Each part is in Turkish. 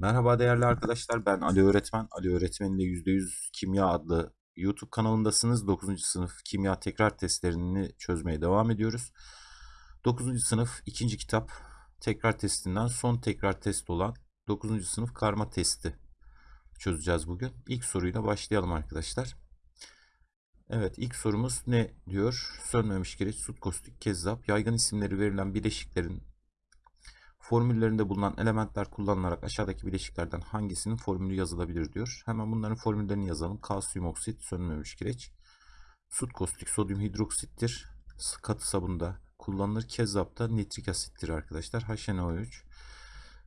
Merhaba değerli arkadaşlar. Ben Ali Öğretmen. Ali Öğretmen'le %100 Kimya adlı YouTube kanalındasınız. 9. sınıf kimya tekrar testlerini çözmeye devam ediyoruz. 9. sınıf 2. kitap tekrar testinden son tekrar test olan 9. sınıf karma testi çözeceğiz bugün. İlk soruyla başlayalım arkadaşlar. Evet ilk sorumuz ne diyor? Sönmemiş kireç, sut kostik, kezzap, yaygın isimleri verilen bileşiklerin Formüllerinde bulunan elementler kullanılarak aşağıdaki bileşiklerden hangisinin formülü yazılabilir diyor. Hemen bunların formüllerini yazalım. Kalsiyum oksit, sönmemiş kireç. Sut kostik, sodyum hidroksittir. Katı sabunda kullanılır. Kezzapta nitrik asittir arkadaşlar. HNO3.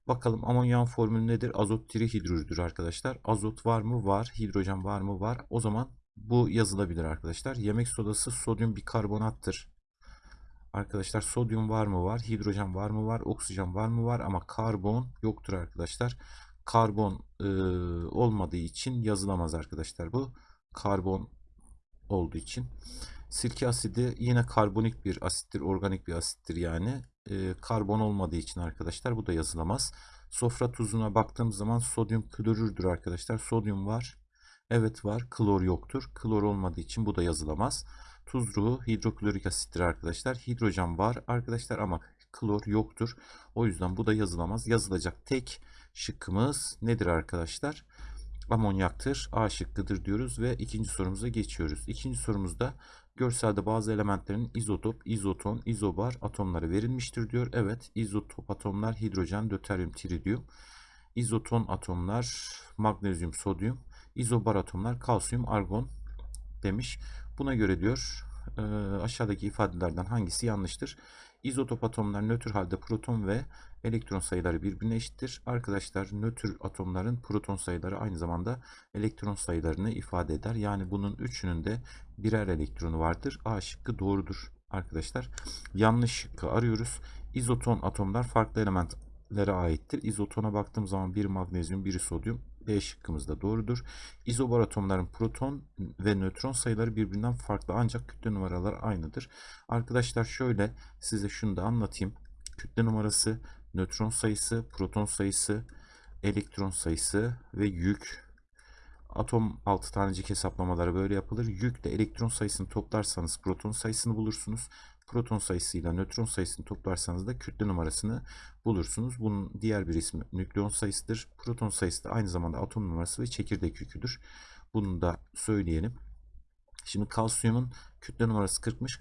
Bakalım amonyan formülü nedir? Azot trihidrürdür arkadaşlar. Azot var mı? Var. Hidrojen var mı? Var. O zaman bu yazılabilir arkadaşlar. Yemek sodası sodyum bikarbonattır. Arkadaşlar sodyum var mı var, hidrojen var mı var, oksijen var mı var ama karbon yoktur arkadaşlar. Karbon e, olmadığı için yazılamaz arkadaşlar bu. Karbon olduğu için. Sirke asidi yine karbonik bir asittir, organik bir asittir yani. E, karbon olmadığı için arkadaşlar bu da yazılamaz. Sofra tuzuna baktığım zaman sodyum klorürdür arkadaşlar. Sodyum var. Evet var. Klor yoktur. Klor olmadığı için bu da yazılamaz. Tuzlu hidroklorik asittir arkadaşlar. Hidrojen var arkadaşlar ama klor yoktur. O yüzden bu da yazılamaz. Yazılacak tek şıkkımız nedir arkadaşlar? Amonyaktır. A şıkkıdır diyoruz ve ikinci sorumuza geçiyoruz. İkinci sorumuzda görselde bazı elementlerin izotop, izoton, izobar atomları verilmiştir diyor. Evet izotop atomlar hidrojen, döteryum, tritium. İzoton atomlar magnezyum, sodyum. İzobar atomlar kalsiyum, argon demiş. Buna göre diyor e, aşağıdaki ifadelerden hangisi yanlıştır? İzotop atomlar nötr halde proton ve elektron sayıları birbirine eşittir. Arkadaşlar nötr atomların proton sayıları aynı zamanda elektron sayılarını ifade eder. Yani bunun üçünün de birer elektronu vardır. A şıkkı doğrudur arkadaşlar. Yanlış şıkkı arıyoruz. İzoton atomlar farklı elementlere aittir. İzotona baktığım zaman bir magnezyum, biri sodyum, B şıkkımız da doğrudur. İzobar atomların proton ve nötron sayıları birbirinden farklı ancak kütle numaraları aynıdır. Arkadaşlar şöyle size şunu da anlatayım. Kütle numarası, nötron sayısı, proton sayısı, elektron sayısı ve yük. Atom altı tanecik hesaplamaları böyle yapılır. Yükle elektron sayısını toplarsanız proton sayısını bulursunuz proton sayısıyla nötron sayısını toplarsanız da kütle numarasını bulursunuz. Bunun diğer bir ismi nükleon sayısıdır. Proton sayısı da aynı zamanda atom numarası ve çekirdek yüküdür. Bunu da söyleyelim. Şimdi kalsiyumun kütle numarası 40'mış.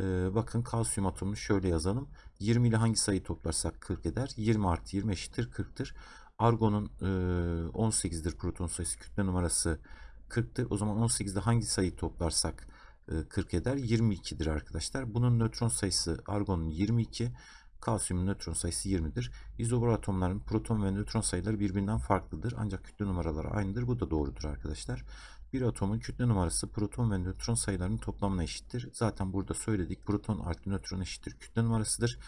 Ee, bakın kalsiyum atomunu şöyle yazalım. 20 ile hangi sayıyı toplarsak 40 eder. 20 artı 20 eşittir 40'tır. Argon'un e, 18'dir proton sayısı kütle numarası 40'tır. O zaman 18'de hangi sayıyı toplarsak 40 eder. 22'dir arkadaşlar. Bunun nötron sayısı argonun 22. Kalsiyumun nötron sayısı 20'dir. İzobar atomların proton ve nötron sayıları birbirinden farklıdır. Ancak kütle numaraları aynıdır. Bu da doğrudur arkadaşlar. Bir atomun kütle numarası proton ve nötron sayılarının toplamına eşittir. Zaten burada söyledik. Proton artı nötron eşittir kütle numarasıdır.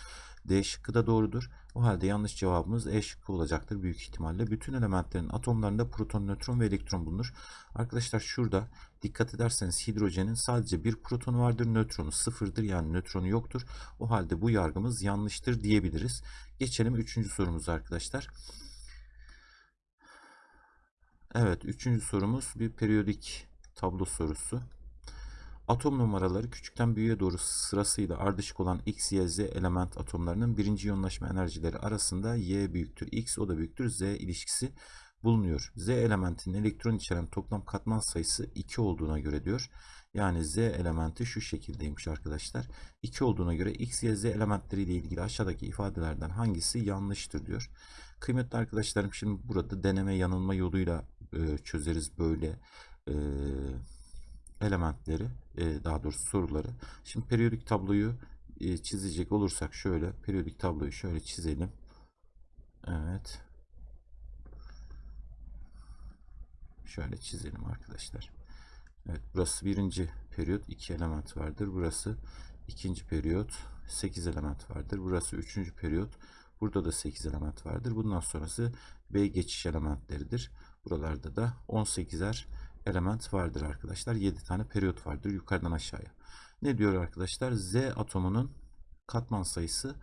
D şıkkı da doğrudur. O halde yanlış cevabımız E şıkkı olacaktır büyük ihtimalle. Bütün elementlerin atomlarında proton, nötron ve elektron bulunur. Arkadaşlar şurada dikkat ederseniz hidrojenin sadece bir protonu vardır, nötronu sıfırdır yani nötronu yoktur. O halde bu yargımız yanlıştır diyebiliriz. Geçelim üçüncü sorumuza arkadaşlar. Evet üçüncü sorumuz bir periyodik tablo sorusu. Atom numaraları küçükten büyüğe doğru sırasıyla ardışık olan X, Y, Z element atomlarının birinci yoğunlaşma enerjileri arasında Y büyüktür X o da büyüktür Z ilişkisi bulunuyor. Z elementinin elektron içeren toplam katman sayısı 2 olduğuna göre diyor. Yani Z elementi şu şekildeymiş arkadaşlar. 2 olduğuna göre X, Y, Z elementleri ile ilgili aşağıdaki ifadelerden hangisi yanlıştır diyor. Kıymetli arkadaşlarım şimdi burada deneme yanılma yoluyla e, çözeriz böyle e, elementleri e, daha doğrusu soruları. Şimdi periyodik tabloyu e, çizecek olursak şöyle periyodik tabloyu şöyle çizelim. Evet. Şöyle çizelim arkadaşlar. Evet burası birinci periyot iki element vardır. Burası ikinci periyot 8 element vardır. Burası üçüncü periyot. Burada da 8 element vardır. Bundan sonrası B geçiş elementleridir. Buralarda da 18'er element vardır arkadaşlar. 7 tane periyot vardır yukarıdan aşağıya. Ne diyor arkadaşlar? Z atomunun katman sayısı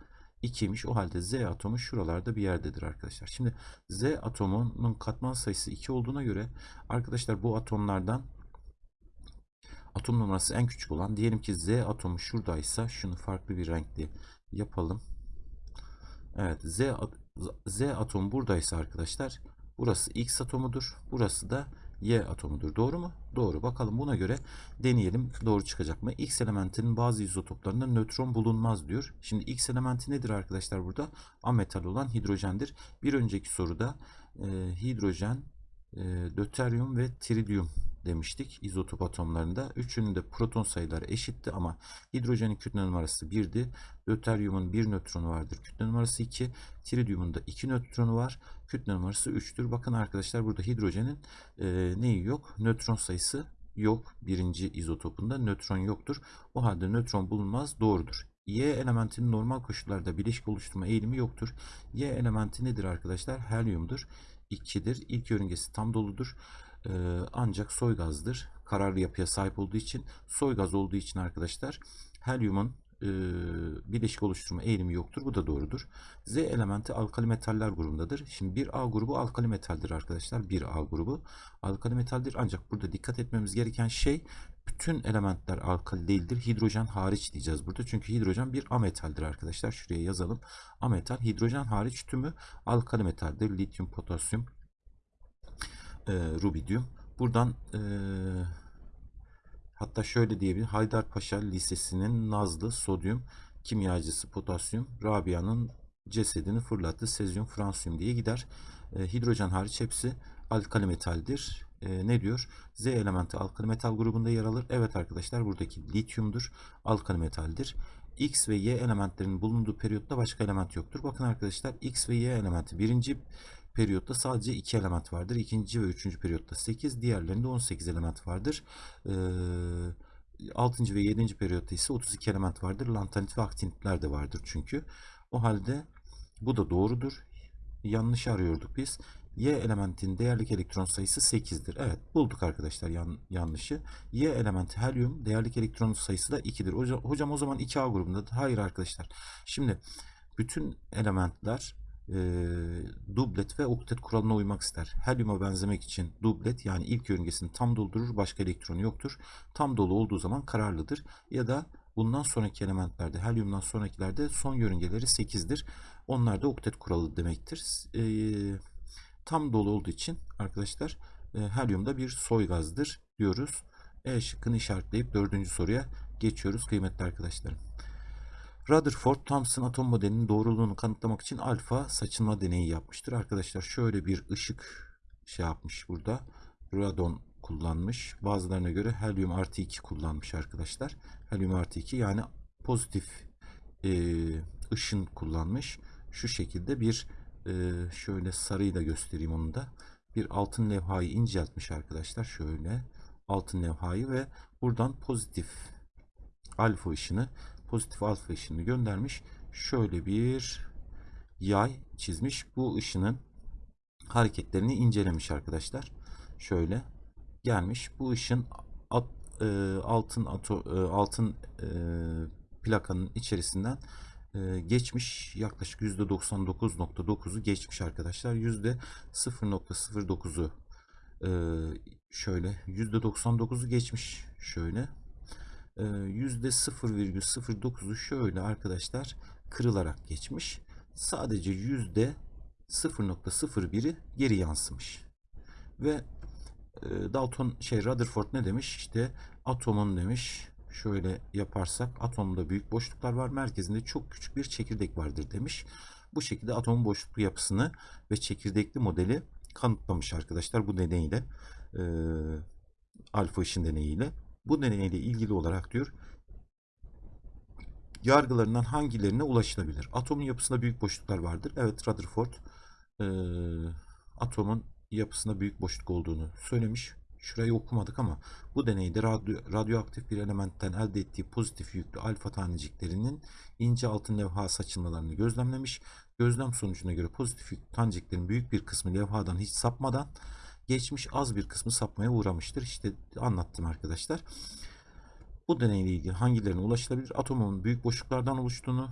2'ymiş. O halde Z atomu şuralarda bir yerdedir arkadaşlar. Şimdi Z atomunun katman sayısı 2 olduğuna göre arkadaşlar bu atomlardan atom numarası en küçük olan diyelim ki Z atomu şuradaysa şunu farklı bir renkli yapalım. Evet Z, Z atomu buradaysa arkadaşlar burası X atomudur. Burası da Y atomudur. Doğru mu? Doğru. Bakalım buna göre deneyelim doğru çıkacak mı? X elementinin bazı izotoplarında nötron bulunmaz diyor. Şimdi X elementi nedir arkadaşlar burada? Ametal olan hidrojendir. Bir önceki soruda e, hidrojen, e, döteryum ve trilyum demiştik izotop atomlarında. Üçünün de proton sayıları eşitti ama hidrojenin kütle numarası 1'di. Döteryumun 1 nötronu vardır. Kütle numarası 2. Trilyumun da 2 nötronu var. Kütle numarası 3'tür. Bakın arkadaşlar burada hidrojenin e, neyi yok? Nötron sayısı yok. Birinci izotopunda nötron yoktur. O halde nötron bulunmaz doğrudur. Y elementinin normal koşullarda bileşik oluşturma eğilimi yoktur. Y elementi nedir arkadaşlar? Helyumdur. 2'dir. İlk yörüngesi tam doludur. Ee, ancak soy gazdır. Kararlı yapıya sahip olduğu için soy gaz olduğu için arkadaşlar helyumun e, bileşik oluşturma eğilimi yoktur. Bu da doğrudur. Z elementi alkali metaller grubundadır. Şimdi 1A grubu alkali metaldir arkadaşlar. 1A grubu alkali metaldir. Ancak burada dikkat etmemiz gereken şey bütün elementler alkali değildir. Hidrojen hariç diyeceğiz burada. Çünkü hidrojen bir ametaldir arkadaşlar. Şuraya yazalım. Ametal. Hidrojen hariç tümü alkali metaldir. Lityum, potasyum, e, rubidium. Buradan e, hatta şöyle diyebilir. Haydarpaşa Lisesi'nin Nazlı sodyum kimyacısı potasyum Rabia'nın cesedini fırlattı. Sezyum, fransiyum diye gider. E, hidrojen hariç hepsi alkali metaldir. E, ne diyor? Z elementi alkali metal grubunda yer alır. Evet arkadaşlar buradaki lityumdur. Alkali metaldir. X ve Y elementlerinin bulunduğu periyotta başka element yoktur. Bakın arkadaşlar X ve Y elementi birinci periyotta sadece 2 element vardır. İkinci ve üçüncü periyotta 8. Diğerlerinde 18 element vardır. Ee, 6. ve 7. periyotta ise 32 element vardır. Lantanit ve aktinitler de vardır çünkü. O halde bu da doğrudur. Yanlış arıyorduk biz. Y elementinin değerlik elektron sayısı 8'dir. Evet bulduk arkadaşlar yan, yanlışı. Y elementi helyum değerlik elektron sayısı da 2'dir. Hocam, hocam o zaman 2A grubundadır. Hayır arkadaşlar. Şimdi bütün elementler e, dublet ve oktet kuralına uymak ister. Helyuma benzemek için dublet yani ilk yörüngesini tam doldurur. Başka elektronu yoktur. Tam dolu olduğu zaman kararlıdır. Ya da bundan sonraki elementlerde helyumdan sonrakilerde son yörüngeleri 8'dir. Onlar da oktet kuralı demektir. Eee tam dolu olduğu için arkadaşlar e, helyum da bir soy gazdır diyoruz. E şıkkını işaretleyip dördüncü soruya geçiyoruz kıymetli arkadaşlarım. Rutherford Thomson atom modelinin doğruluğunu kanıtlamak için alfa saçılma deneyi yapmıştır. Arkadaşlar şöyle bir ışık şey yapmış burada. Radon kullanmış. Bazılarına göre helyum artı 2 kullanmış arkadaşlar. Helyum artı 2 yani pozitif e, ışın kullanmış. Şu şekilde bir e, şöyle sarıyla göstereyim onu da. Bir altın levhayı inceltmiş arkadaşlar. Şöyle altın levhayı ve buradan pozitif alfa ışını pozitif alfa ışını göndermiş. Şöyle bir yay çizmiş. Bu ışının hareketlerini incelemiş arkadaşlar. Şöyle gelmiş. Bu ışın at, e, altın ato, e, altın e, plakanın içerisinden e, geçmiş. Yaklaşık %99.9'u geçmiş arkadaşlar. %0.09'u e, şöyle %99'u geçmiş. Şöyle %0,09'u şöyle arkadaşlar kırılarak geçmiş. Sadece %0.01'i geri yansımış. Ve Dalton şey Rutherford ne demiş? İşte atomun demiş şöyle yaparsak atomda büyük boşluklar var. Merkezinde çok küçük bir çekirdek vardır demiş. Bu şekilde atomun boşluklu yapısını ve çekirdekli modeli kanıtlamış arkadaşlar bu deneyle. E, alfa ışın deneyiyle. Bu deneyle ilgili olarak diyor yargılarından hangilerine ulaşılabilir? Atomun yapısında büyük boşluklar vardır. Evet Rutherford e, atomun yapısında büyük boşluk olduğunu söylemiş. Şurayı okumadık ama bu deneyde radyo, radyoaktif bir elementten elde ettiği pozitif yüklü alfa taneciklerinin ince altın levha saçılmalarını gözlemlemiş. Gözlem sonucuna göre pozitif yüklü taneciklerin büyük bir kısmı levhadan hiç sapmadan geçmiş az bir kısmı sapmaya uğramıştır. İşte anlattım arkadaşlar. Bu deneyle ilgili hangilerine ulaşılabilir? Atomun büyük boşluklardan oluştuğunu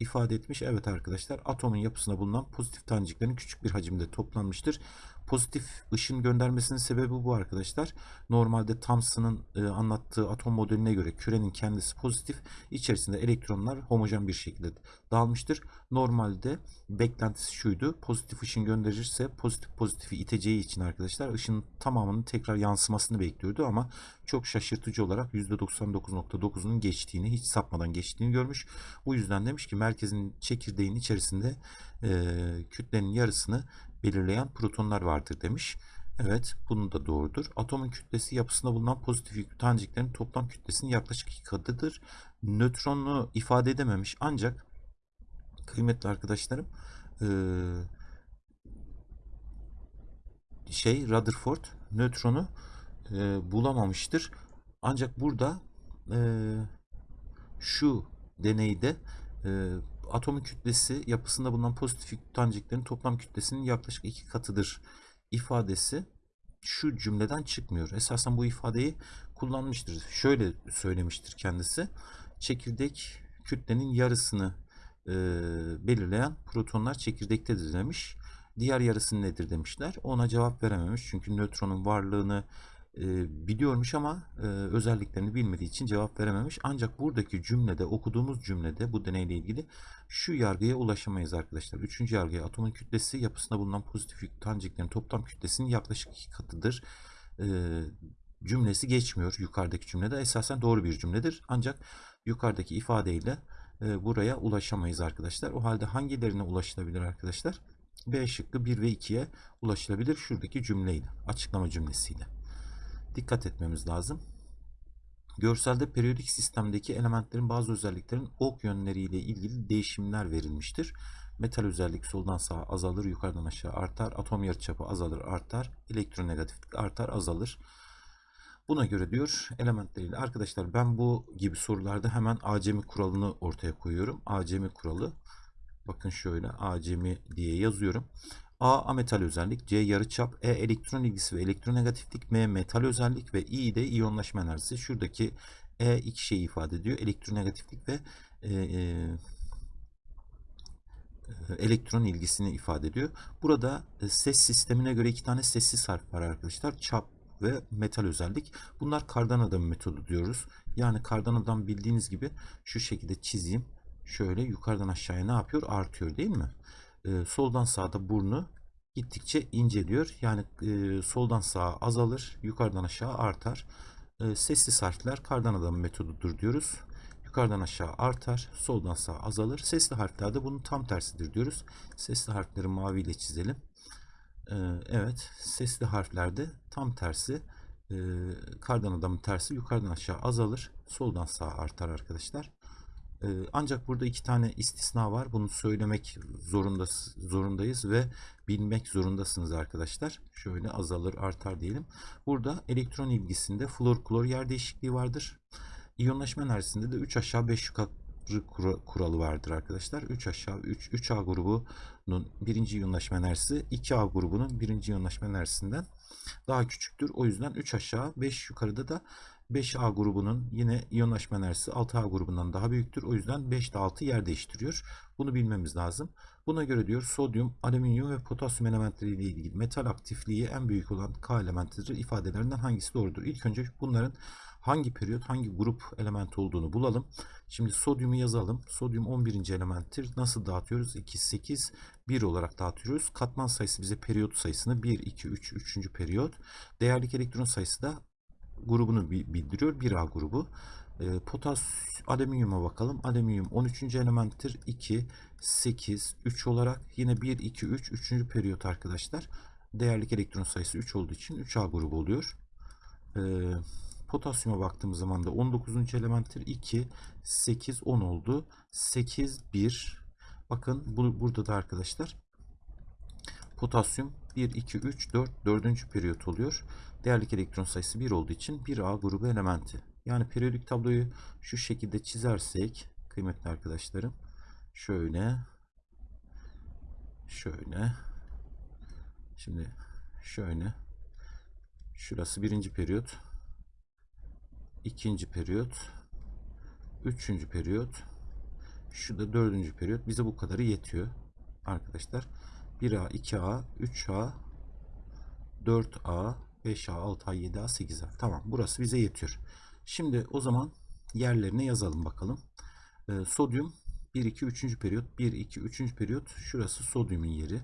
ifade etmiş. Evet arkadaşlar atomun yapısında bulunan pozitif taneciklerin küçük bir hacimde toplanmıştır. Pozitif ışın göndermesinin sebebi bu arkadaşlar. Normalde Thomson'ın e, anlattığı atom modeline göre kürenin kendisi pozitif. içerisinde elektronlar homojen bir şekilde dağılmıştır. Normalde beklentisi şuydu. Pozitif ışın gönderirse pozitif pozitifi iteceği için arkadaşlar ışının tamamının tekrar yansımasını bekliyordu ama çok şaşırtıcı olarak %99.9'unun geçtiğini, hiç sapmadan geçtiğini görmüş. Bu yüzden demiş ki merkezin çekirdeğin içerisinde e, kütlenin yarısını belirleyen protonlar vardır demiş. Evet, bunun da doğrudur. Atomun kütlesi yapısında bulunan pozitif yüklü taneciklerin toplam kütlesinin yaklaşık iki katıdır. Nötronu ifade edememiş ancak kıymetli arkadaşlarım şey Rutherford nötronu bulamamıştır. Ancak burada şu deneyde atomun kütlesi yapısında bulunan pozitif yüklü taneciklerin toplam kütlesinin yaklaşık iki katıdır ifadesi şu cümleden çıkmıyor. Esasen bu ifadeyi kullanmıştır. Şöyle söylemiştir kendisi. Çekirdek kütlenin yarısını e, belirleyen protonlar çekirdektedir demiş. Diğer yarısı nedir demişler. Ona cevap verememiş. Çünkü nötronun varlığını biliyormuş ama özelliklerini bilmediği için cevap verememiş. Ancak buradaki cümlede okuduğumuz cümlede bu deneyle ilgili şu yargıya ulaşamayız arkadaşlar. Üçüncü yargıya atomun kütlesi yapısında bulunan pozitif yüklü taneciklerin toplam kütlesinin yaklaşık iki katıdır. Cümlesi geçmiyor yukarıdaki cümlede. Esasen doğru bir cümledir. Ancak yukarıdaki ifadeyle buraya ulaşamayız arkadaşlar. O halde hangilerine ulaşılabilir arkadaşlar? B şıkkı 1 ve 2'ye ulaşılabilir şuradaki cümleyle, açıklama cümlesiyle. Dikkat etmemiz lazım. Görselde periyodik sistemdeki elementlerin bazı özelliklerin ok yönleriyle ilgili değişimler verilmiştir. Metal özellik soldan sağa azalır, yukarıdan aşağı artar. Atom yarıçapı azalır, artar. Elektronegatiflik artar, azalır. Buna göre diyor elementleriyle. Arkadaşlar ben bu gibi sorularda hemen acemi kuralını ortaya koyuyorum. Acemi kuralı. Bakın şöyle acemi diye yazıyorum. A ametal özellik, C yarıçap, E elektron ilgisi ve elektronegatiflik, M metal özellik ve I de iyonlaşma enerjisi. Şuradaki E iki şeyi ifade ediyor. Elektronegatiflik ve e, e, elektron ilgisini ifade ediyor. Burada e, ses sistemine göre iki tane sessiz harf var arkadaşlar. Çap ve metal özellik. Bunlar kardan adam metodu diyoruz. Yani kardan adam bildiğiniz gibi şu şekilde çizeyim. Şöyle yukarıdan aşağıya ne yapıyor? Artıyor değil mi? Ee, soldan sağda burnu gittikçe inceliyor. Yani e, soldan sağa azalır, yukarıdan aşağı artar. E, sessiz harfler kardan adam metodudur diyoruz. Yukarıdan aşağı artar, soldan sağa azalır. Sesli harfler de bunun tam tersidir diyoruz. Sesli harfleri maviyle çizelim. Ee, evet, sesli harflerde tam tersi. Ee, kardan adamın tersi yukarıdan aşağı azalır, soldan sağa artar arkadaşlar. Ee, ancak burada iki tane istisna var. Bunu söylemek zorunda, zorundayız ve bilmek zorundasınız arkadaşlar. Şöyle azalır, artar diyelim. Burada elektron ilgisinde flor klor yer değişikliği vardır. İyonlaşma enerjisinde de 3 aşağı 5 yukarı kuralı vardır arkadaşlar. 3 aşağı 3 3A grubunun birinci iyonlaşma enerjisi 2A grubunun birinci iyonlaşma enerjisinden daha küçüktür. O yüzden 3 aşağı 5 yukarıda da 5A grubunun yine iyonlaşma enerjisi 6A grubundan daha büyüktür. O yüzden 5 ile 6 yer değiştiriyor. Bunu bilmemiz lazım. Buna göre diyor sodyum, alüminyum ve potasyum elementleriyle ilgili metal aktifliği en büyük olan K elementidir. İfadelerinden hangisi doğrudur? İlk önce bunların hangi periyot, hangi grup elementi olduğunu bulalım. Şimdi sodyumu yazalım. Sodyum 11. elementtir. Nasıl dağıtıyoruz? 2, 8, 1 olarak dağıtıyoruz. Katman sayısı bize periyot sayısını 1, 2, 3, 3. periyot. Değerlik elektron sayısı da grubunu bildiriyor. 1A grubu. E, potas alüminyuma bakalım. Alüminyum 13. elementtir. 2, 8, 3 olarak yine 1, 2, 3, 3. periyot arkadaşlar. Değerlik elektron sayısı 3 olduğu için 3A grubu oluyor. E, potasyuma baktığımız zaman da 19. elementtir. 2, 8, 10 oldu. 8, 1. Bakın bu, burada da arkadaşlar potasyum 1, 2, 3, 4, 4. periyot oluyor. Değerlik elektron sayısı 1 olduğu için 1A grubu elementi. Yani periyodik tabloyu şu şekilde çizersek kıymetli arkadaşlarım şöyle şöyle şimdi şöyle şurası birinci periyot ikinci periyot üçüncü periyot Şu da dördüncü periyot. Bize bu kadarı yetiyor arkadaşlar. 1A, 2A, 3A, 4A, 5A, 6A, 7A, 8A. Tamam burası bize yetiyor. Şimdi o zaman yerlerine yazalım bakalım. Ee, sodyum 1, 2, 3. periyot. 1, 2, 3. periyot. Şurası sodyumun yeri.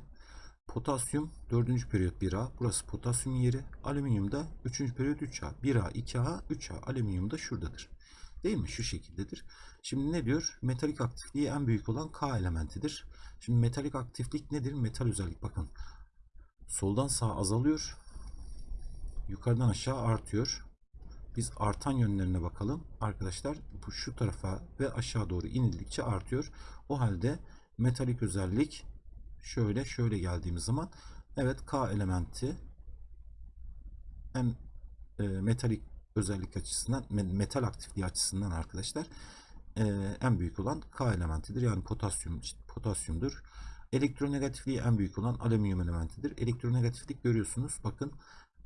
Potasyum 4. periyot 1A. Burası potasyumun yeri. Alüminyum da 3. periyot 3A. 1A, 2A, 3A. Alüminyum da şuradadır. Değil mi? Şu şekildedir. Şimdi ne diyor? Metalik aktifliği en büyük olan K elementidir. Şimdi metalik aktiflik nedir? Metal özellik. Bakın. Soldan sağa azalıyor. Yukarıdan aşağı artıyor. Biz artan yönlerine bakalım. Arkadaşlar bu şu tarafa ve aşağı doğru inildikçe artıyor. O halde metalik özellik şöyle şöyle geldiğimiz zaman evet K elementi en e, metalik özellik açısından metal aktifliği açısından arkadaşlar e, en büyük olan K elementidir. Yani potasyum potasyumdur. Elektronegatifliği en büyük olan alüminyum elementidir. Elektronegatiflik görüyorsunuz. Bakın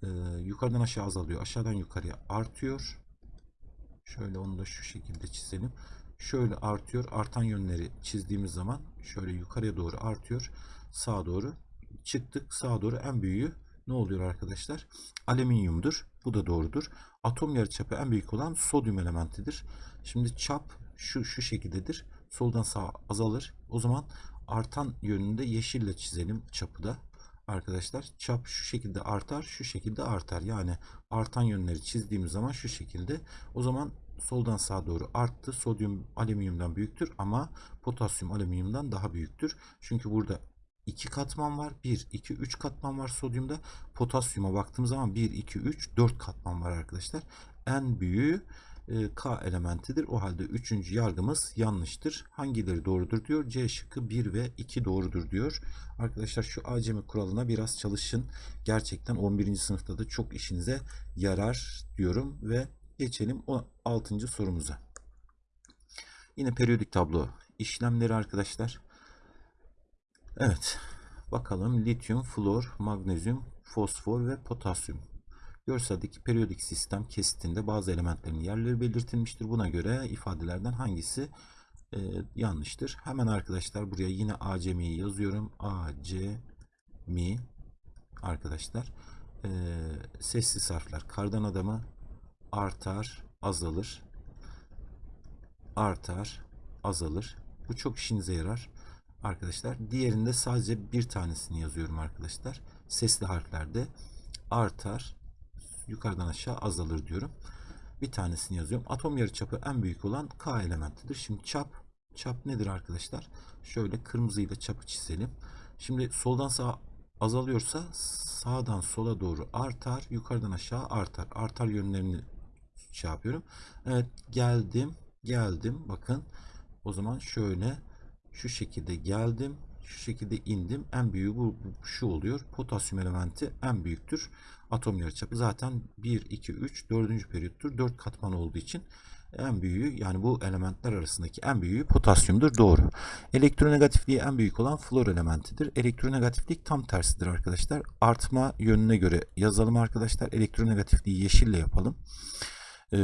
e, yukarıdan aşağı azalıyor. Aşağıdan yukarıya artıyor. Şöyle onu da şu şekilde çizelim. Şöyle artıyor. Artan yönleri çizdiğimiz zaman şöyle yukarıya doğru artıyor. Sağa doğru çıktık. Sağa doğru en büyüğü ne oluyor arkadaşlar? Alüminyumdur. Bu da doğrudur. Atom yarıçapı en büyük olan sodyum elementidir. Şimdi çap şu şu şekildedir. Soldan sağa azalır. O zaman artan yönünde yeşille çizelim çapı da. Arkadaşlar çap şu şekilde artar, şu şekilde artar. Yani artan yönleri çizdiğimiz zaman şu şekilde. O zaman soldan sağa doğru arttı. Sodyum alüminyumdan büyüktür ama potasyum alüminyumdan daha büyüktür. Çünkü burada 2 katman var. 1, 2, 3 katman var sodyumda. Potasyuma baktığımız zaman 1, 2, 3, 4 katman var arkadaşlar. En büyüğü e, K elementidir. O halde üçüncü yargımız yanlıştır. Hangileri doğrudur diyor. C şıkkı 1 ve 2 doğrudur diyor. Arkadaşlar şu acemi kuralına biraz çalışın. Gerçekten 11. sınıfta da çok işinize yarar diyorum ve geçelim o 6. sorumuza. Yine periyodik tablo işlemleri arkadaşlar. Evet. Bakalım lityum, flor, magnezyum, fosfor ve potasyum. Görseldeki periyodik sistem kesitinde bazı elementlerin yerleri belirtilmiştir. Buna göre ifadelerden hangisi e, yanlıştır? Hemen arkadaşlar buraya yine acemiyi yazıyorum. Acemi arkadaşlar. E, sessiz harfler. Kardan adamı artar, azalır. Artar, azalır. Bu çok işinize yarar arkadaşlar. Diğerinde sadece bir tanesini yazıyorum arkadaşlar. Sesli harflerde artar, yukarıdan aşağı azalır diyorum. Bir tanesini yazıyorum. Atom yarıçapı en büyük olan K elementidir. Şimdi çap çap nedir arkadaşlar? Şöyle kırmızıyla çapı çizelim. Şimdi soldan sağa azalıyorsa sağdan sola doğru artar, yukarıdan aşağı artar. Artar yönlerini şey yapıyorum. Evet geldim, geldim. Bakın o zaman şöyle şu şekilde geldim şu şekilde indim. En büyüğü bu, bu şu oluyor. Potasyum elementi en büyüktür. Atom yarıçapı zaten 1, 2, 3, 4. periyottur. 4 katman olduğu için en büyüğü yani bu elementler arasındaki en büyüğü potasyumdur. Doğru. Elektronegatifliği en büyük olan flor elementidir. Elektronegatiflik tam tersidir arkadaşlar. Artma yönüne göre yazalım arkadaşlar. Elektronegatifliği yeşille yapalım e,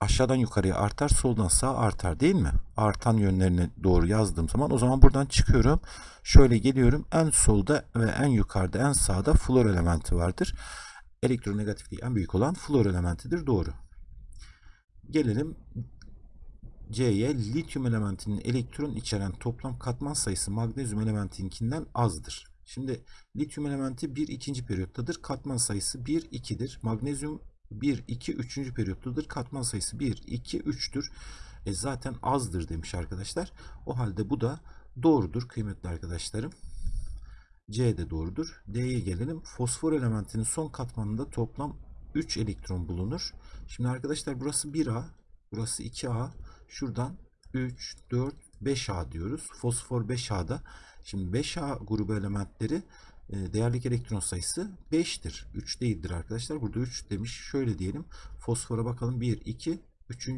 aşağıdan yukarıya artar, soldan sağa artar değil mi? Artan yönlerine doğru yazdığım zaman o zaman buradan çıkıyorum. Şöyle geliyorum. En solda ve en yukarıda, en sağda flor elementi vardır. Elektronegatifliği en büyük olan flor elementidir. Doğru. Gelelim C'ye lityum elementinin elektron içeren toplam katman sayısı magnezyum elementinkinden azdır. Şimdi lityum elementi bir ikinci periyottadır. Katman sayısı 1, 2'dir. Magnezyum 1, 2, 3. periyottadır. Katman sayısı 1, 2, 3'tür. E zaten azdır demiş arkadaşlar. O halde bu da doğrudur kıymetli arkadaşlarım. C de doğrudur. D'ye gelelim. Fosfor elementinin son katmanında toplam 3 elektron bulunur. Şimdi arkadaşlar burası 1A, burası 2A. Şuradan 3, 4, 5A diyoruz. Fosfor 5A'da. Şimdi 5A grubu elementleri değerlik elektron sayısı 5'tir. 3 değildir arkadaşlar. Burada 3 demiş. Şöyle diyelim. Fosfora bakalım. 1, 2, 3.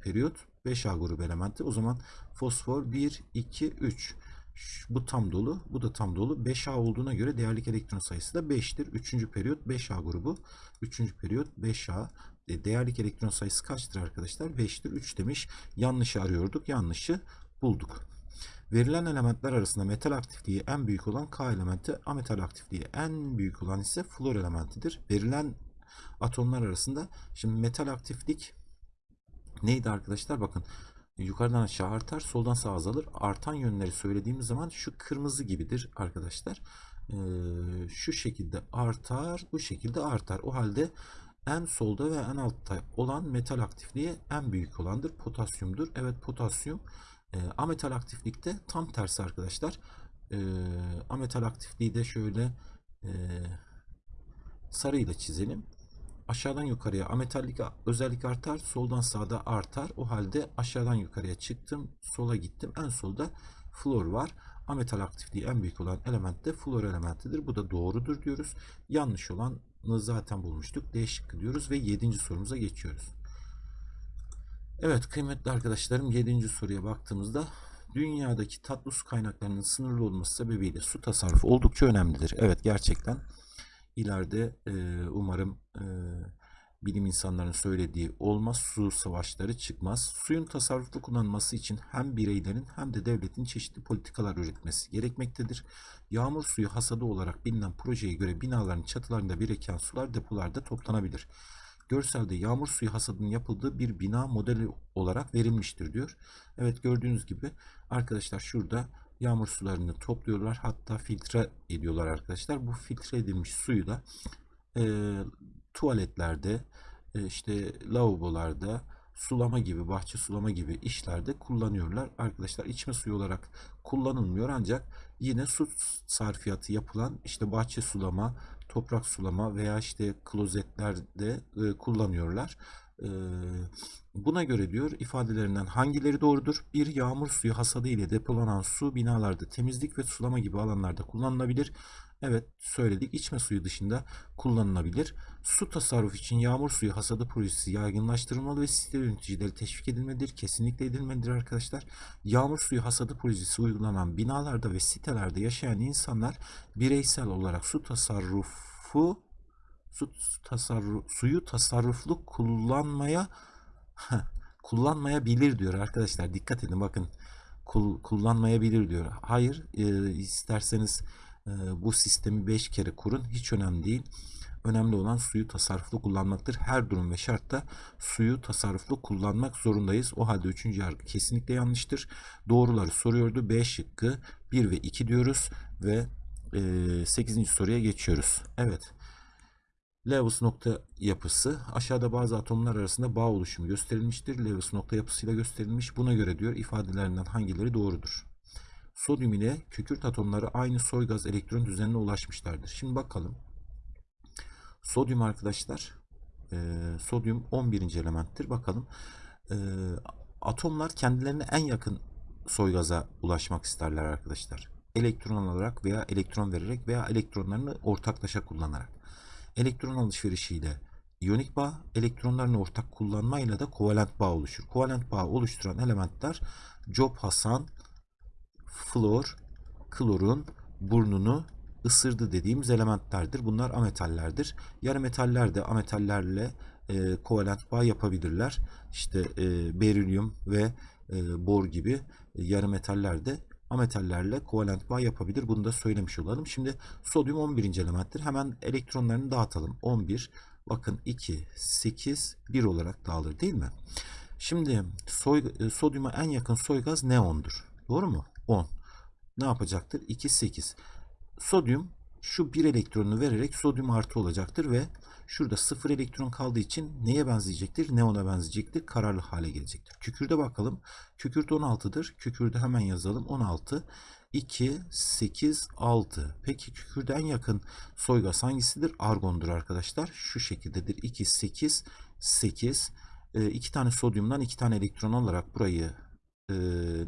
periyot 5A grubu elementi. O zaman fosfor 1, 2, 3. Bu tam dolu. Bu da tam dolu. 5A olduğuna göre değerlik elektron sayısı da 5'tir. 3. periyot 5A grubu. 3. periyot 5A. E, değerlik elektron sayısı kaçtır arkadaşlar? 5'tir. 3 demiş. Yanlışı arıyorduk. Yanlışı bulduk. Verilen elementler arasında metal aktifliği en büyük olan K elementi, ametal aktifliği en büyük olan ise flor elementidir. Verilen atomlar arasında şimdi metal aktiflik neydi arkadaşlar? Bakın yukarıdan aşağı artar, soldan sağa azalır. Artan yönleri söylediğimiz zaman şu kırmızı gibidir arkadaşlar. Ee, şu şekilde artar, bu şekilde artar. O halde en solda ve en altta olan metal aktifliği en büyük olandır. Potasyumdur. Evet potasyum. E, ametal aktiflikte tam tersi arkadaşlar. E, ametal aktifliği de şöyle e, sarıyla çizelim. Aşağıdan yukarıya ametallik özellik artar. Soldan sağda artar. O halde aşağıdan yukarıya çıktım. Sola gittim. En solda flor var. Ametal aktifliği en büyük olan element de flor elementidir. Bu da doğrudur diyoruz. Yanlış olanı zaten bulmuştuk. D şıkkı diyoruz ve 7. sorumuza geçiyoruz. Evet kıymetli arkadaşlarım 7. soruya baktığımızda dünyadaki tatlı su kaynaklarının sınırlı olması sebebiyle su tasarrufu oldukça önemlidir. Evet gerçekten ileride e, umarım e, bilim insanlarının söylediği olmaz su savaşları çıkmaz. Suyun tasarruflu kullanılması için hem bireylerin hem de devletin çeşitli politikalar üretmesi gerekmektedir. Yağmur suyu hasadı olarak bilinen projeye göre binaların çatılarında biriken sular depolarda toplanabilir. Görselde yağmur suyu hasadının yapıldığı bir bina modeli olarak verilmiştir diyor. Evet gördüğünüz gibi arkadaşlar şurada yağmur sularını topluyorlar hatta filtre ediyorlar arkadaşlar. Bu filtre edilmiş suyu da e, tuvaletlerde e, işte lavabolarda sulama gibi bahçe sulama gibi işlerde kullanıyorlar. Arkadaşlar içme suyu olarak kullanılmıyor ancak yine su sarfiyatı yapılan işte bahçe sulama, toprak sulama veya işte klozetlerde e, kullanıyorlar. E, buna göre diyor ifadelerinden hangileri doğrudur? Bir yağmur suyu hasadı ile depolanan su binalarda temizlik ve sulama gibi alanlarda kullanılabilir. Evet söyledik içme suyu dışında kullanılabilir. Su tasarrufu için yağmur suyu hasadı projesi yaygınlaştırılmalı ve site yöneticileri teşvik edilmelidir. Kesinlikle edilmelidir arkadaşlar. Yağmur suyu hasadı projesi uygulanan binalarda ve sitelerde yaşayan insanlar bireysel olarak su tasarrufu su tasarruf, suyu tasarruflu kullanmaya kullanmayabilir diyor arkadaşlar. Dikkat edin bakın kul, kullanmayabilir diyor. Hayır e, isterseniz bu sistemi 5 kere kurun hiç önemli değil. Önemli olan suyu tasarruflu kullanmaktır. Her durum ve şartta suyu tasarruflu kullanmak zorundayız. O halde 3. yargı kesinlikle yanlıştır. Doğruları soruyordu. B şıkkı 1 ve 2 diyoruz ve e, 8. soruya geçiyoruz. Evet. Lewis nokta yapısı aşağıda bazı atomlar arasında bağ oluşumu gösterilmiştir. Lewis nokta yapısıyla gösterilmiş. Buna göre diyor ifadelerinden hangileri doğrudur? Sodyum ile kükürt atomları aynı soy gaz elektron düzenine ulaşmışlardır. Şimdi bakalım. Sodyum arkadaşlar e, sodyum 11. elementtir. Bakalım e, atomlar kendilerine en yakın soy gaza ulaşmak isterler arkadaşlar. Elektron alarak veya elektron vererek veya elektronlarını ortaklaşa kullanarak. Elektron alışverişiyle iyonik bağ, elektronlarını ortak kullanmayla da kovalent bağ oluşur. Kovalent bağ oluşturan elementler Job Hasan, flor, klorun burnunu ısırdı dediğimiz elementlerdir. Bunlar ametallerdir. Yarı metaller de ametallerle e, kovalent bağ yapabilirler. İşte e, berilyum ve e, bor gibi e, yarı metaller de ametallerle kovalent bağ yapabilir. Bunu da söylemiş olalım. Şimdi sodyum 11. elementtir. Hemen elektronlarını dağıtalım. 11 bakın 2 8 1 olarak dağılır değil mi? Şimdi soy, e, sodyuma en yakın soy gaz neondur. Doğru mu? 10. Ne yapacaktır? 2 8. Sodyum şu bir elektronunu vererek sodyum artı olacaktır ve şurada sıfır elektron kaldığı için neye benzeyecektir? Neona benzeyecektir. Kararlı hale gelecektir. Kükürde bakalım. Kükürt 16'dır. Kükürde hemen yazalım. 16. 2, 8, 6. Peki kükürde en yakın soy gaz hangisidir? Argondur arkadaşlar. Şu şekildedir. 2, 8, 8. E, iki tane sodyumdan iki tane elektron alarak burayı e,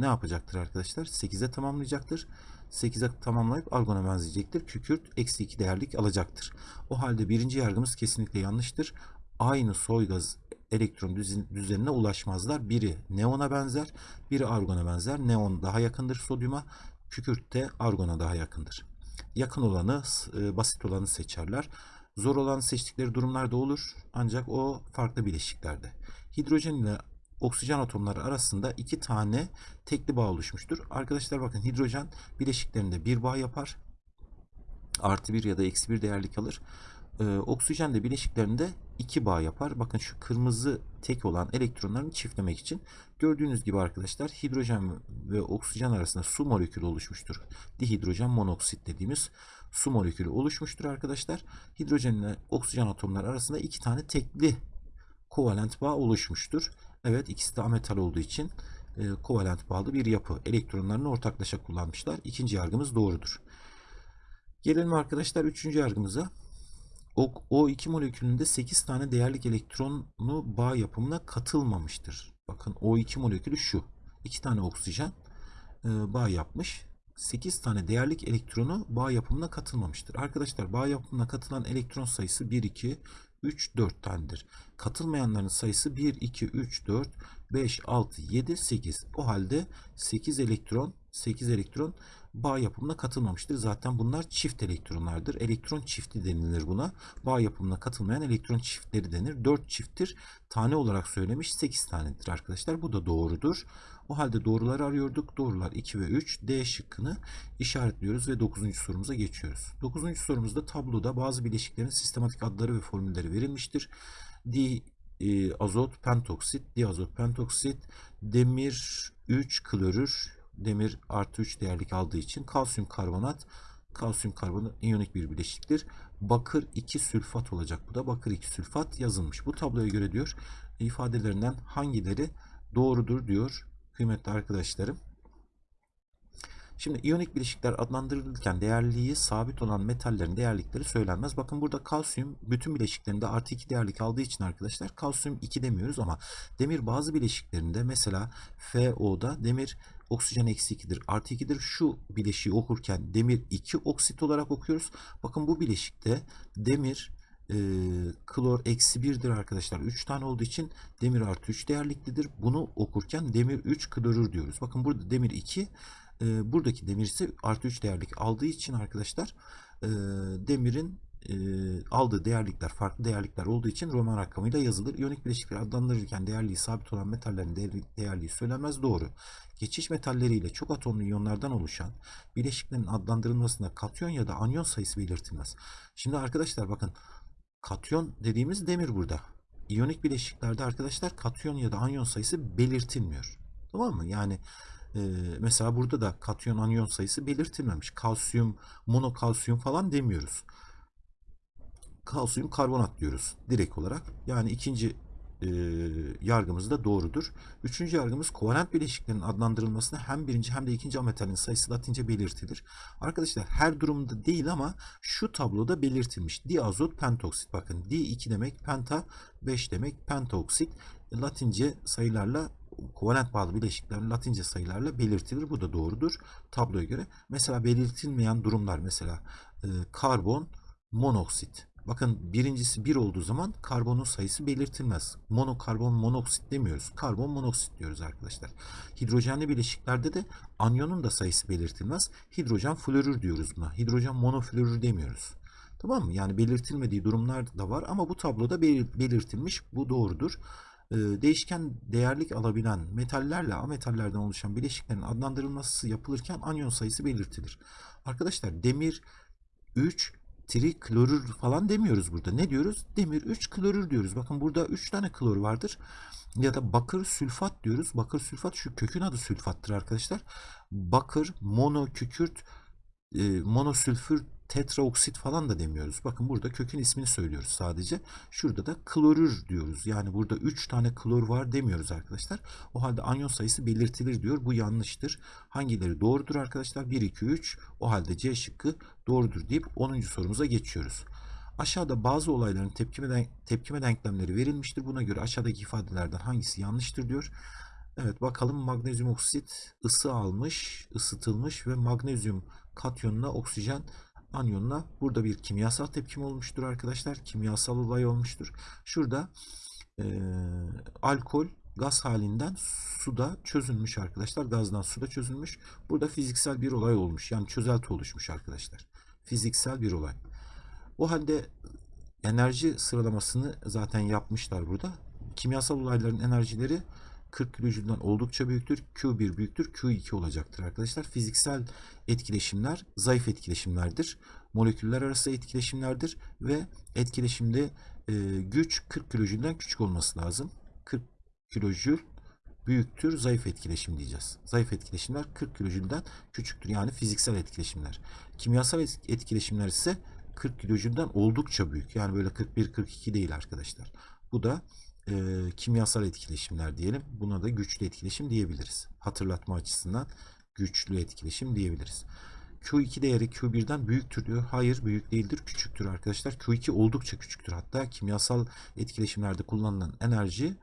ne yapacaktır arkadaşlar? 8'e tamamlayacaktır. 8'e tamamlayıp argona benzeyecektir. Kükürt eksi 2 değerlik alacaktır. O halde birinci yargımız kesinlikle yanlıştır. Aynı soy gaz elektron düzenine ulaşmazlar. Biri neona benzer, biri argona benzer. Neon daha yakındır sodyuma, kükürt de argona daha yakındır. Yakın olanı, e, basit olanı seçerler. Zor olanı seçtikleri durumlarda olur ancak o farklı bileşiklerde. Hidrojen ile oksijen atomları arasında iki tane tekli bağ oluşmuştur. Arkadaşlar bakın hidrojen bileşiklerinde bir bağ yapar. Artı bir ya da eksi bir değerlik alır. Ee, oksijen de bileşiklerinde iki bağ yapar. Bakın şu kırmızı tek olan elektronlarını çiftlemek için. Gördüğünüz gibi arkadaşlar hidrojen ve oksijen arasında su molekülü oluşmuştur. Dihidrojen monoksit dediğimiz su molekülü oluşmuştur arkadaşlar. Hidrojen ile oksijen atomları arasında iki tane tekli kovalent bağ oluşmuştur. Evet ikisi de ametal olduğu için e, kovalent bağlı bir yapı. Elektronlarını ortaklaşa kullanmışlar. İkinci yargımız doğrudur. Gelelim arkadaşlar üçüncü yargımıza. O, O2 molekülünde 8 tane değerlik elektronu bağ yapımına katılmamıştır. Bakın O2 molekülü şu. 2 tane oksijen e, bağ yapmış. 8 tane değerlik elektronu bağ yapımına katılmamıştır. Arkadaşlar bağ yapımına katılan elektron sayısı 1, 2, 3, 4 tanedir. Katılmayanların sayısı 1, 2, 3, 4, 5, 6, 7, 8. O halde 8 elektron 8 elektron bağ yapımına katılmamıştır. Zaten bunlar çift elektronlardır. Elektron çifti denilir buna. Bağ yapımına katılmayan elektron çiftleri denir. 4 çifttir. Tane olarak söylemiş 8 tanedir arkadaşlar. Bu da doğrudur. O halde doğruları arıyorduk. Doğrular 2 ve 3. D şıkkını işaretliyoruz ve 9. sorumuza geçiyoruz. 9. sorumuzda tabloda bazı bileşiklerin sistematik adları ve formülleri verilmiştir. Di e, azot pentoksit, diazot pentoksit, demir 3 klorür, demir artı 3 değerlik aldığı için kalsiyum karbonat, kalsiyum karbonat iyonik bir bileşiktir. Bakır 2 sülfat olacak bu da. Bakır 2 sülfat yazılmış. Bu tabloya göre diyor ifadelerinden hangileri doğrudur diyor kıymetli arkadaşlarım. Şimdi iyonik bileşikler adlandırılırken değerliği sabit olan metallerin değerlikleri söylenmez. Bakın burada kalsiyum bütün bileşiklerinde artı 2 değerlik aldığı için arkadaşlar kalsiyum 2 demiyoruz ama demir bazı bileşiklerinde mesela FO'da demir oksijen eksi 2'dir artı 2'dir. Şu bileşiği okurken demir 2 oksit olarak okuyoruz. Bakın bu bileşikte demir e, klor eksi 1'dir arkadaşlar. 3 tane olduğu için demir artı 3 değerliklidir. Bunu okurken demir 3 klorür diyoruz. Bakın burada demir 2 e, buradaki demir ise artı 3 değerlik aldığı için arkadaşlar e, demirin e, aldığı değerlikler farklı değerlikler olduğu için Roman rakamıyla yazılır. İyonik bileşikler adlandırırken değerliği sabit olan metallerin değerli, değerliği söylenmez doğru. Geçiş metalleriyle çok atomlu iyonlardan oluşan bileşiklerin adlandırılmasında katyon ya da anyon sayısı belirtilmez. Şimdi arkadaşlar bakın katyon dediğimiz demir burada. İyonik bileşiklerde arkadaşlar katyon ya da anyon sayısı belirtilmiyor. Tamam mı? Yani e, mesela burada da katyon anyon sayısı belirtilmemiş. Kalsiyum, monokalsiyum falan demiyoruz. Kalsiyum karbonat diyoruz direkt olarak. Yani ikinci e, yargımız da doğrudur. Üçüncü yargımız kovalent bileşiklerin adlandırılmasında hem birinci hem de ikinci ametalin sayısı latince belirtilir. Arkadaşlar her durumda değil ama şu tabloda belirtilmiş. Diazot pentoksit. Bakın di 2 demek penta 5 demek pentaoksit. Latince sayılarla kovalent bağlı bileşikler latince sayılarla belirtilir. Bu da doğrudur tabloya göre. Mesela belirtilmeyen durumlar mesela e, karbon monoksit. Bakın birincisi 1 olduğu zaman karbonun sayısı belirtilmez. Monokarbon monoksit demiyoruz. Karbon monoksit diyoruz arkadaşlar. Hidrojenli bileşiklerde de anyonun da sayısı belirtilmez. Hidrojen florür diyoruz buna. Hidrojen monoflorür demiyoruz. Tamam mı? Yani belirtilmediği durumlar da var ama bu tabloda belirtilmiş. Bu doğrudur. Ee, değişken değerlik alabilen metallerle ametallerden oluşan bileşiklerin adlandırılması yapılırken anyon sayısı belirtilir. Arkadaşlar demir 3 triklorür falan demiyoruz burada. Ne diyoruz? Demir 3 klorür diyoruz. Bakın burada 3 tane klor vardır. Ya da bakır sülfat diyoruz. Bakır sülfat şu kökün adı sülfattır arkadaşlar. Bakır, mono, kükürt, e, monosülfür tetraoksit falan da demiyoruz. Bakın burada kökün ismini söylüyoruz sadece. Şurada da klorür diyoruz. Yani burada 3 tane klor var demiyoruz arkadaşlar. O halde anyon sayısı belirtilir diyor. Bu yanlıştır. Hangileri doğrudur arkadaşlar? 1, 2, 3. O halde C şıkkı doğrudur deyip 10. sorumuza geçiyoruz. Aşağıda bazı olayların tepkime, denk tepkime denklemleri verilmiştir. Buna göre aşağıdaki ifadelerden hangisi yanlıştır diyor. Evet bakalım magnezyum oksit ısı almış, ısıtılmış ve magnezyum katyonuna oksijen anyonla burada bir kimyasal tepkim olmuştur arkadaşlar. Kimyasal olay olmuştur. Şurada e, alkol gaz halinden suda çözülmüş arkadaşlar. Gazdan suda çözülmüş. Burada fiziksel bir olay olmuş. Yani çözelti oluşmuş arkadaşlar. Fiziksel bir olay. O halde enerji sıralamasını zaten yapmışlar burada. Kimyasal olayların enerjileri 40 kilojülden oldukça büyüktür. Q1 büyüktür. Q2 olacaktır arkadaşlar. Fiziksel etkileşimler zayıf etkileşimlerdir. Moleküller arası etkileşimlerdir ve etkileşimde e, güç 40 kilojülden küçük olması lazım. 40 kilojül büyüktür zayıf etkileşim diyeceğiz. Zayıf etkileşimler 40 kilojülden küçüktür. Yani fiziksel etkileşimler. Kimyasal et- etkileşimler ise 40 kilojülden oldukça büyük. Yani böyle 41-42 değil arkadaşlar. Bu da e, kimyasal etkileşimler diyelim. Buna da güçlü etkileşim diyebiliriz. Hatırlatma açısından güçlü etkileşim diyebiliriz. Q2 değeri Q1'den büyüktür diyor. Hayır büyük değildir küçüktür arkadaşlar. Q2 oldukça küçüktür. Hatta kimyasal etkileşimlerde kullanılan enerji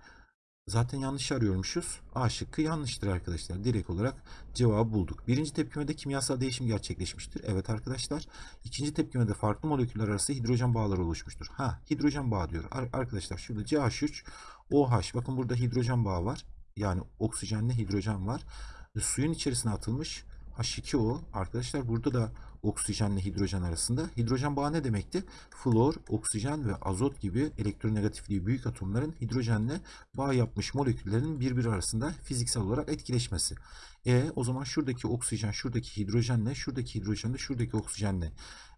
zaten yanlış arıyormuşuz. A şıkkı yanlıştır arkadaşlar. Direkt olarak cevabı bulduk. Birinci tepkimede kimyasal değişim gerçekleşmiştir. Evet arkadaşlar. İkinci tepkimede farklı moleküller arası hidrojen bağları oluşmuştur. Ha hidrojen bağı diyor. Ar- arkadaşlar şurada CH3 OH. Bakın burada hidrojen bağı var. Yani oksijenle hidrojen var. E, suyun içerisine atılmış H2O. Arkadaşlar burada da oksijenle hidrojen arasında. Hidrojen bağı ne demekti? Flor, oksijen ve azot gibi elektronegatifliği büyük atomların hidrojenle bağ yapmış moleküllerin birbiri arasında fiziksel olarak etkileşmesi. E o zaman şuradaki oksijen, şuradaki hidrojenle, şuradaki hidrojen de şuradaki oksijenle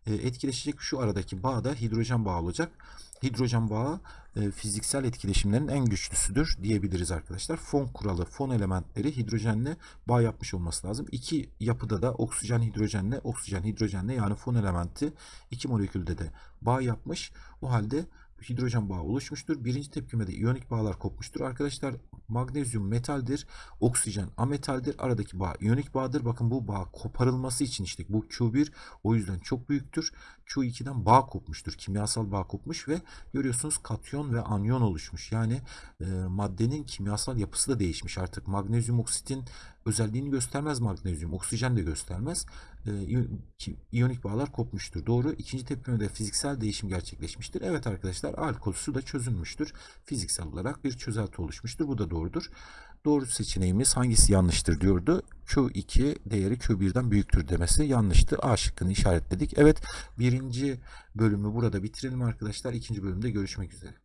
etkileşecek şu aradaki bağ da hidrojen bağı olacak. Hidrojen bağı e, fiziksel etkileşimlerin en güçlüsüdür diyebiliriz arkadaşlar. Fon kuralı, fon elementleri hidrojenle bağ yapmış olması lazım. İki yapıda da oksijen hidrojenle, oksijen hidrojenle yani fon elementi iki molekülde de bağ yapmış. O halde hidrojen bağı oluşmuştur. Birinci tepkimede iyonik bağlar kopmuştur. Arkadaşlar magnezyum metaldir, oksijen ametaldir. Aradaki bağ iyonik bağdır. Bakın bu bağ koparılması için işte bu Q1 o yüzden çok büyüktür. Q2'den bağ kopmuştur. Kimyasal bağ kopmuş ve görüyorsunuz katyon ve anyon oluşmuş. Yani e, maddenin kimyasal yapısı da değişmiş artık. Magnezyum oksitin özelliğini göstermez magnezyum. Oksijen de göstermez. E, iyonik bağlar kopmuştur. Doğru. İkinci tepkimede fiziksel değişim gerçekleşmiştir. Evet arkadaşlar alkol su da çözülmüştür. Fiziksel olarak bir çözelti oluşmuştur. Bu da doğrudur. Doğru seçeneğimiz hangisi yanlıştır diyordu. Q2 değeri Q1'den büyüktür demesi yanlıştı. A şıkkını işaretledik. Evet birinci bölümü burada bitirelim arkadaşlar. İkinci bölümde görüşmek üzere.